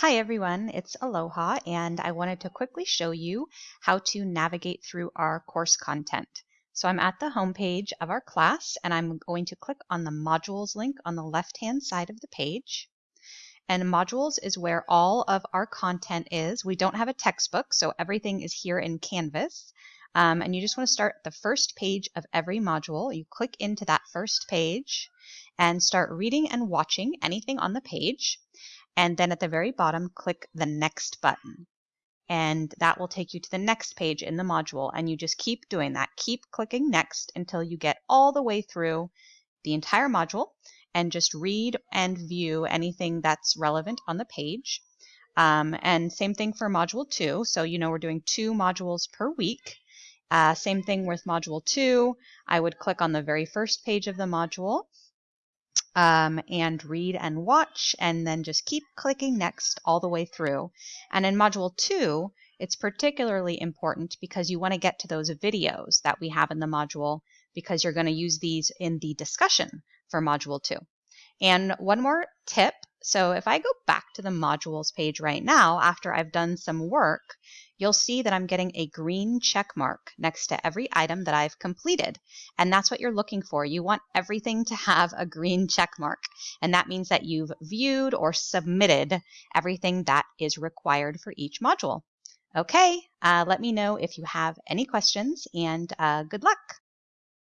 Hi everyone, it's Aloha and I wanted to quickly show you how to navigate through our course content. So I'm at the home page of our class and I'm going to click on the modules link on the left hand side of the page. And modules is where all of our content is. We don't have a textbook, so everything is here in Canvas. Um, and you just want to start the first page of every module. You click into that first page and start reading and watching anything on the page and then at the very bottom click the next button. And that will take you to the next page in the module and you just keep doing that. Keep clicking next until you get all the way through the entire module and just read and view anything that's relevant on the page. Um, and same thing for module two. So you know we're doing two modules per week. Uh, same thing with module two. I would click on the very first page of the module um, and read and watch, and then just keep clicking next all the way through. And in Module 2, it's particularly important because you want to get to those videos that we have in the module because you're going to use these in the discussion for Module 2. And one more tip. So if I go back to the modules page right now, after I've done some work, you'll see that I'm getting a green check mark next to every item that I've completed. And that's what you're looking for. You want everything to have a green check mark. And that means that you've viewed or submitted everything that is required for each module. Okay, uh, let me know if you have any questions and uh, good luck.